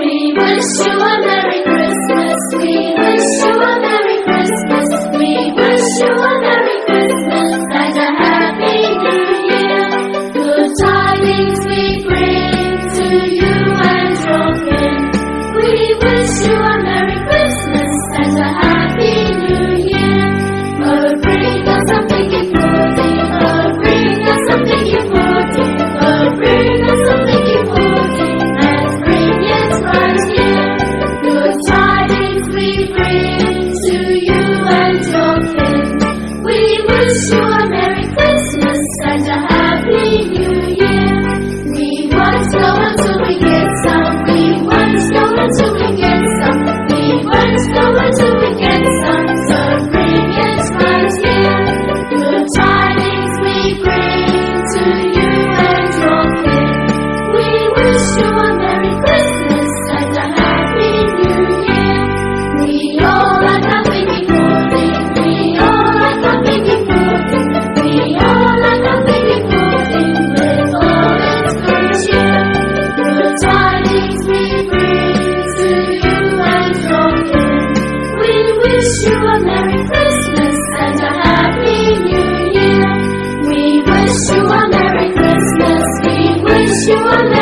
We wish you a Merry Christmas. We wish you a Merry Christmas. We wish you a Merry Christmas. this woman. you a Merry Christmas and a Happy New Year. We wish you a Merry Christmas. We wish you a Merry